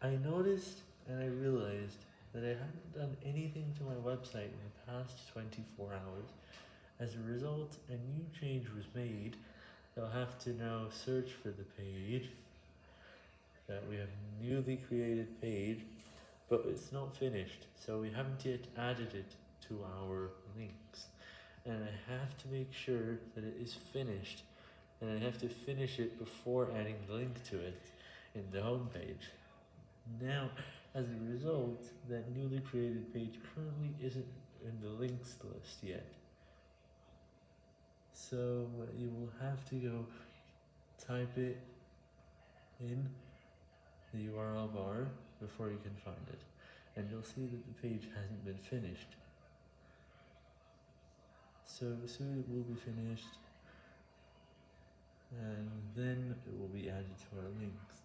I noticed and I realized that I hadn't done anything to my website in the past 24 hours. As a result, a new change was made. I'll have to now search for the page that we have newly created page, but it's not finished, so we haven't yet added it to our links. And I have to make sure that it is finished, and I have to finish it before adding the link to it in the home page. Now, as a result, that newly created page currently isn't in the links list yet. So you will have to go type it in the URL bar before you can find it. And you'll see that the page hasn't been finished. So soon it will be finished, and then it will be added to our links.